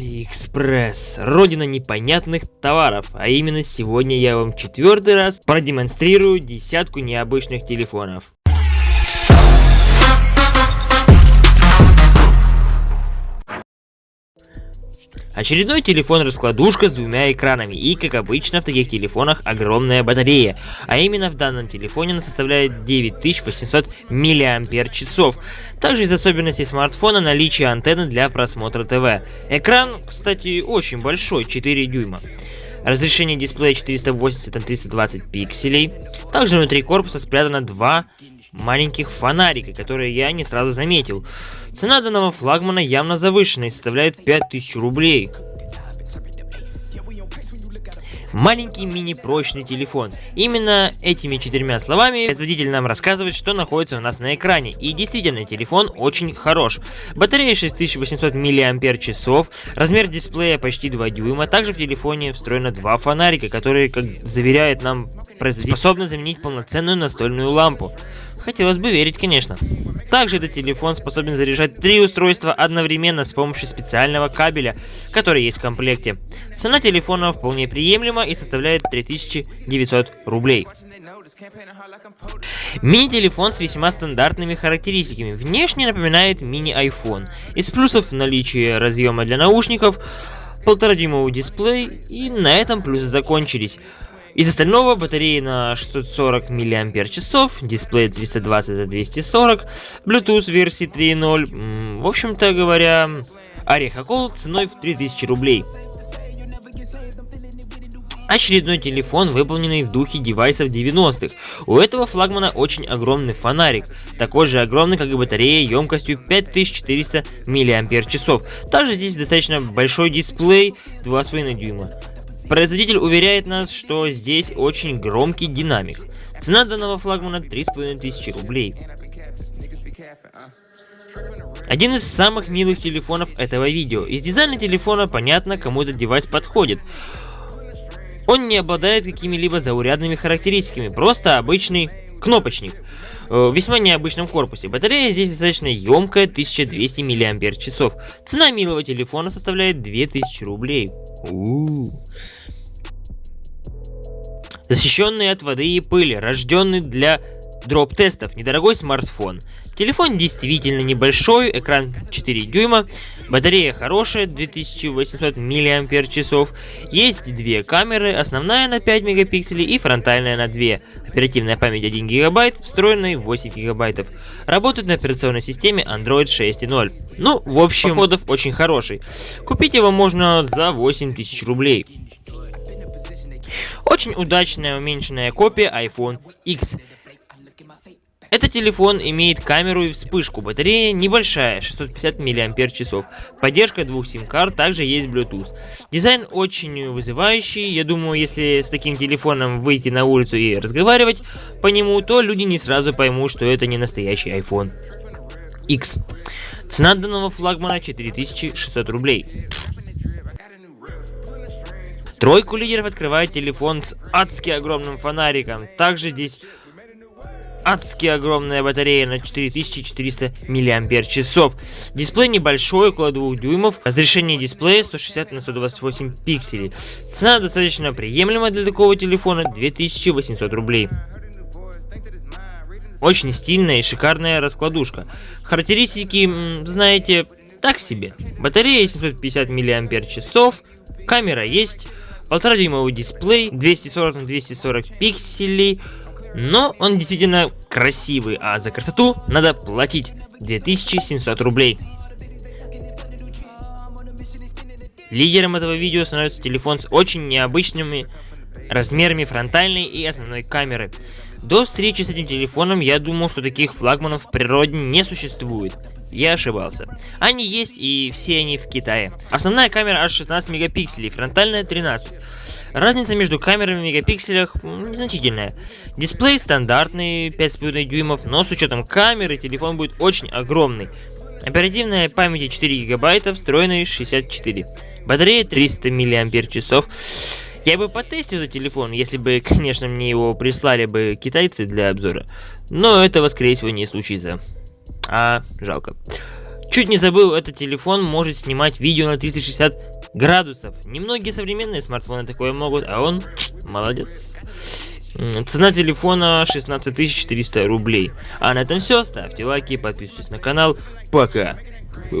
Алиэкспресс, родина непонятных товаров, а именно сегодня я вам четвертый раз продемонстрирую десятку необычных телефонов. Очередной телефон-раскладушка с двумя экранами и, как обычно, в таких телефонах огромная батарея. А именно в данном телефоне она составляет 9800 мАч. Также из особенностей смартфона наличие антенны для просмотра ТВ. Экран, кстати, очень большой, 4 дюйма. Разрешение дисплея 480 на 320 пикселей. Также внутри корпуса спрятано два маленьких фонарика, которые я не сразу заметил. Цена данного флагмана явно завышена и составляет 5000 рублей. Маленький мини-прочный телефон. Именно этими четырьмя словами производитель нам рассказывает, что находится у нас на экране. И действительно, телефон очень хорош. Батарея 6800 мАч, размер дисплея почти 2 дюйма. Также в телефоне встроено два фонарика, которые, как заверяет нам производитель, способны заменить полноценную настольную лампу. Хотелось бы верить, конечно. Также этот телефон способен заряжать три устройства одновременно с помощью специального кабеля, который есть в комплекте. Цена телефона вполне приемлема и составляет 3900 рублей. Мини-телефон с весьма стандартными характеристиками. Внешне напоминает мини-iPhone. Из плюсов наличие разъема для наушников, полторадюймовый дисплей и на этом плюсы закончились. Из остального батареи на 640 мАч, дисплей 320 на 240, Bluetooth версии 3.0, в общем-то говоря, орехокол ценой в 3000 рублей. Очередной телефон, выполненный в духе девайсов 90-х. У этого флагмана очень огромный фонарик, такой же огромный, как и батарея, емкостью 5400 мАч. Также здесь достаточно большой дисплей 2,5 дюйма. Производитель уверяет нас, что здесь очень громкий динамик. Цена данного флагмана 3500 рублей. Один из самых милых телефонов этого видео. Из дизайна телефона понятно, кому этот девайс подходит. Он не обладает какими-либо заурядными характеристиками, просто обычный кнопочник э, в весьма необычном корпусе. Батарея здесь достаточно емкая, 1200 мАч. Цена милого телефона составляет 2000 рублей. Защищенный от воды и пыли, рожденный для дроп-тестов, недорогой смартфон. Телефон действительно небольшой, экран 4 дюйма, батарея хорошая, 2800 мАч, есть две камеры, основная на 5 мегапикселей и фронтальная на 2, оперативная память 1 гигабайт, встроенная 8 гигабайтов. Работает на операционной системе Android 6.0. Ну, в общем, кодов очень хороший. Купить его можно за 8000 рублей. Очень удачная уменьшенная копия iPhone X. Этот телефон имеет камеру и вспышку, батарея небольшая, 650 мАч. Поддержка двух сим-карт, также есть Bluetooth. Дизайн очень вызывающий, я думаю, если с таким телефоном выйти на улицу и разговаривать по нему, то люди не сразу поймут, что это не настоящий iPhone X. Цена данного флагмана 4600 рублей. Тройку лидеров открывает телефон с адски огромным фонариком. Также здесь адски огромная батарея на 4400 мАч. Дисплей небольшой, около 2 дюймов. Разрешение дисплея 160 на 128 пикселей. Цена достаточно приемлемая для такого телефона 2800 рублей. Очень стильная и шикарная раскладушка. Характеристики, знаете, так себе. Батарея 750 мАч, камера есть, Полтора дюймовый дисплей, 240 на 240 пикселей. Но он действительно красивый, а за красоту надо платить 2700 рублей. Лидером этого видео становится телефон с очень необычными размерами фронтальной и основной камеры. До встречи с этим телефоном я думал, что таких флагманов в природе не существует. Я ошибался. Они есть и все они в Китае. Основная камера аж 16 мегапикселей, фронтальная 13. Разница между камерами в мегапикселях незначительная. Дисплей стандартный 5,5 дюймов, но с учетом камеры телефон будет очень огромный. Оперативная память 4 гигабайта, встроенный 64. Батарея 300 мАч. Я бы потестил этот телефон, если бы, конечно, мне его прислали бы китайцы для обзора. Но этого, скорее всего, не случится. А, жалко. Чуть не забыл, этот телефон может снимать видео на 360 градусов. Немногие современные смартфоны такое могут, а он молодец. Цена телефона 16 400 рублей. А на этом все. Ставьте лайки, подписывайтесь на канал. Пока.